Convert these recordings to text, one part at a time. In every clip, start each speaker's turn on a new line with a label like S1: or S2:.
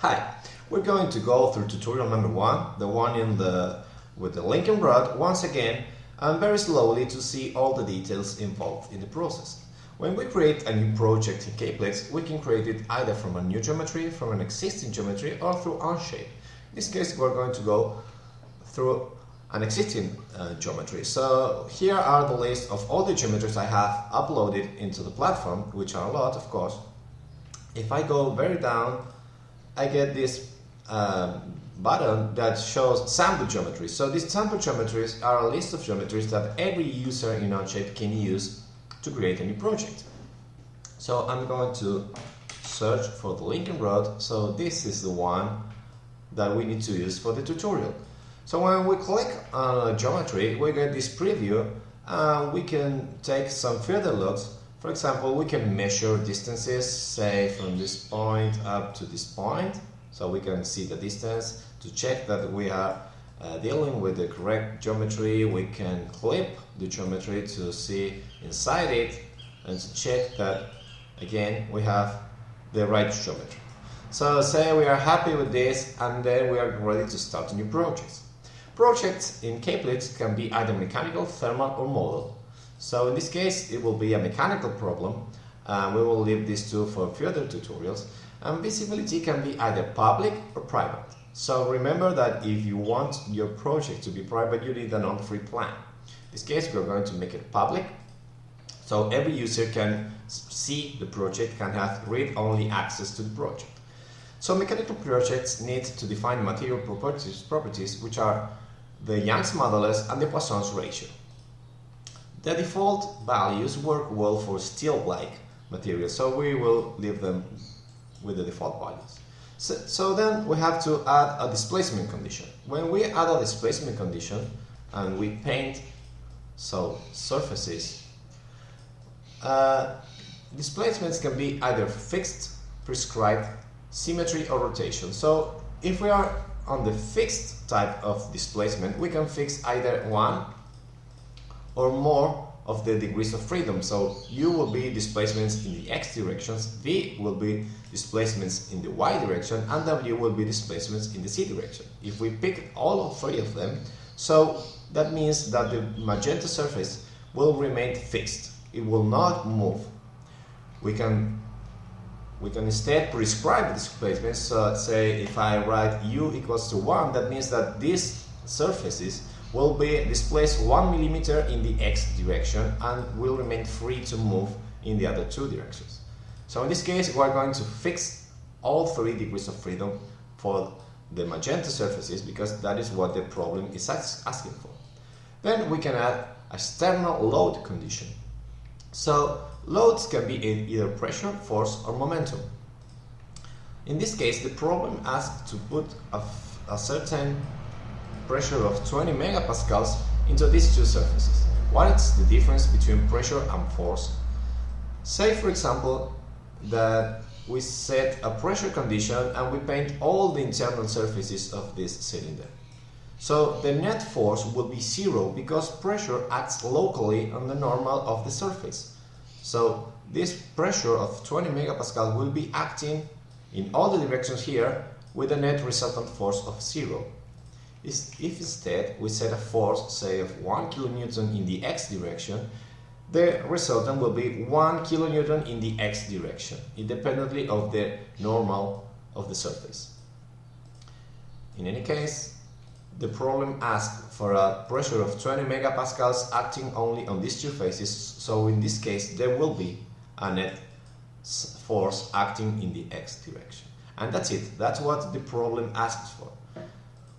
S1: Hi, we're going to go through tutorial number one, the one in the with the linking rod once again and very slowly to see all the details involved in the process. When we create a new project in CAEplex, we can create it either from a new geometry, from an existing geometry or through Onshape. In this case we're going to go through an existing uh, geometry. So here are the list of all the geometries I have uploaded into the platform, which are a lot of course. If I go very down I get this um, button that shows sample geometries. So these sample geometries are a list of geometries that every user in Onshape can use to create a new project. So I'm going to search for the linking rod. So this is the one that we need to use for the tutorial. So when we click on a geometry, we get this preview and we can take some further looks for example, we can measure distances, say from this point up to this point, so we can see the distance. To check that we are uh, dealing with the correct geometry, we can clip the geometry to see inside it and to check that, again, we have the right geometry. So say we are happy with this and then we are ready to start a new project. Projects in CAEplex can be either mechanical, thermal or model. So in this case, it will be a mechanical problem. Uh, we will leave these two for further tutorials. And visibility can be either public or private. So remember that if you want your project to be private, you need a non-free plan. In this case, we're going to make it public. So every user can see the project, can have read-only access to the project. So mechanical projects need to define material properties, properties which are the Young's modulus and the Poisson's ratio. The default values work well for steel-like materials, so we will leave them with the default values. So, so, then we have to add a displacement condition. When we add a displacement condition and we paint so surfaces, uh, displacements can be either fixed, prescribed, symmetry or rotation. So if we are on the fixed type of displacement, we can fix either one or more of the degrees of freedom. So u will be displacements in the x directions, v will be displacements in the y direction, and w will be displacements in the z direction. If we pick all three of them, so that means that the magenta surface will remain fixed. It will not move. We can we can instead prescribe displacements. So say if I write u equals to 1, that means that these surfaces will be displaced 1 millimeter in the x direction and will remain free to move in the other two directions. So in this case we are going to fix all three degrees of freedom for the magenta surfaces because that is what the problem is asking for. Then we can add a external load condition. So loads can be in either pressure, force or momentum. In this case the problem asks to put a, a certain pressure of 20 megapascals into these two surfaces. What is the difference between pressure and force? Say for example that we set a pressure condition and we paint all the internal surfaces of this cylinder. So the net force will be zero because pressure acts locally on the normal of the surface. So this pressure of 20 megapascal will be acting in all the directions here with a net resultant force of zero if instead we set a force, say of 1 kilonewton in the x direction, the resultant will be 1 kilonewton in the x direction, independently of the normal of the surface. In any case, the problem asks for a pressure of 20 megapascals acting only on these two faces, so in this case there will be a net force acting in the x direction. And that's it, that's what the problem asks for.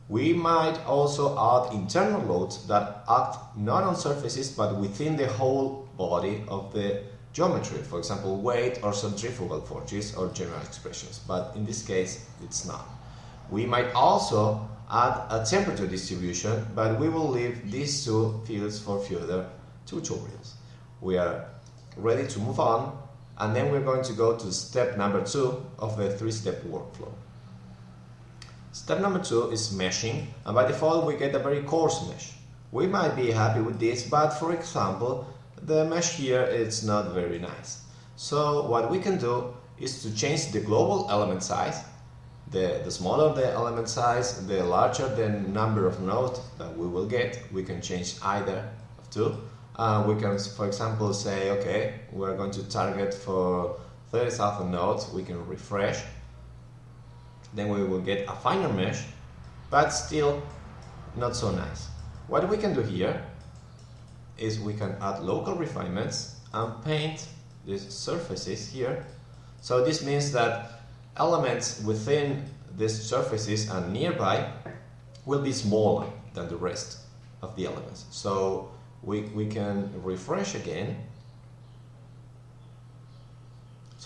S1: We might also add internal loads that act not on surfaces but within the whole body of the geometry, for example weight or centrifugal forces or general expressions, but in this case it's not. We might also add a temperature distribution, but we will leave these two fields for further tutorials. We are ready to move on and then we're going to go to step number two of the three-step workflow. Step number two is meshing, and by default we get a very coarse mesh. We might be happy with this, but for example, the mesh here is not very nice. So what we can do is to change the global element size, The, the smaller the element size, the larger the number of nodes that we will get. We can change either of two. Uh, we can, for example, say, okay, we're going to target for 30,000 nodes. We can refresh. Then we will get a finer mesh, but still not so nice. What we can do here is we can add local refinements and paint these surfaces here. So this means that elements within these surfaces and nearby will be smaller than the rest of the elements. So we, we can refresh again.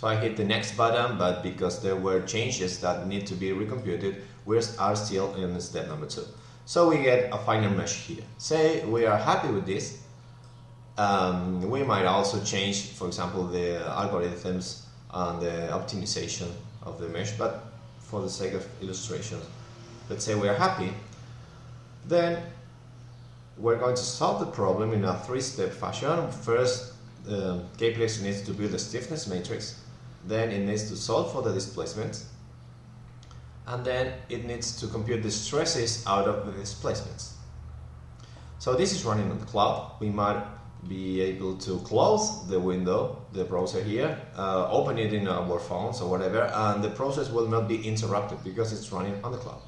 S1: So I hit the next button, but because there were changes that need to be recomputed, we are still in step number two. So we get a finer mesh here. Say we are happy with this. Um, we might also change, for example, the algorithms and the optimization of the mesh, but for the sake of illustration, let's say we are happy. Then we're going to solve the problem in a three-step fashion. First, um, CAEplex needs to build a stiffness matrix. Then it needs to solve for the displacement. And then it needs to compute the stresses out of the displacements. So this is running on the cloud. We might be able to close the window, the browser here, uh, open it in our phones or whatever, and the process will not be interrupted because it's running on the cloud.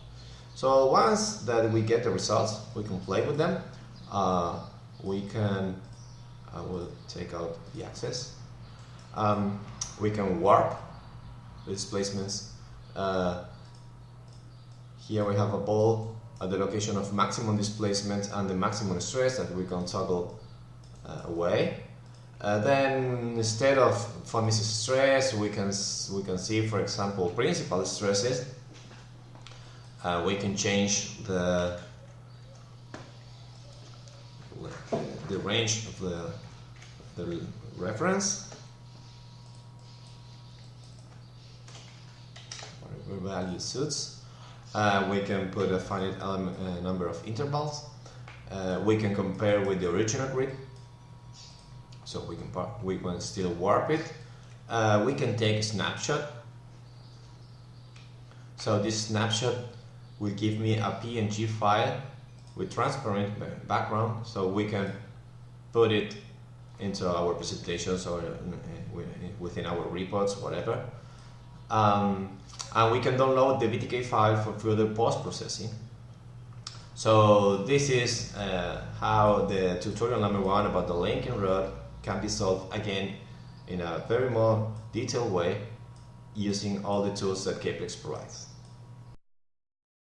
S1: So once that we get the results, we can play with them. Uh, we can, I will take out the access. Um, we can warp the displacements. Uh, here we have a ball at the location of maximum displacement and the maximum stress that we can toggle uh, away. Uh, then instead of von Mises stress, we can we can see, for example, principal stresses. Uh, we can change the the range of the, the reference, value suits. Uh, we can put a finite element, uh, number of intervals. Uh, we can compare with the original grid so we can we can still warp it. Uh, we can take a snapshot. So this snapshot will give me a PNG file with transparent background, so we can put it into our presentations or within our reports, whatever. Um, and we can download the VTK file for further post-processing. So this is uh, how the tutorial number one about the linking rod can be solved again in a very more detailed way using all the tools that CAEplex provides.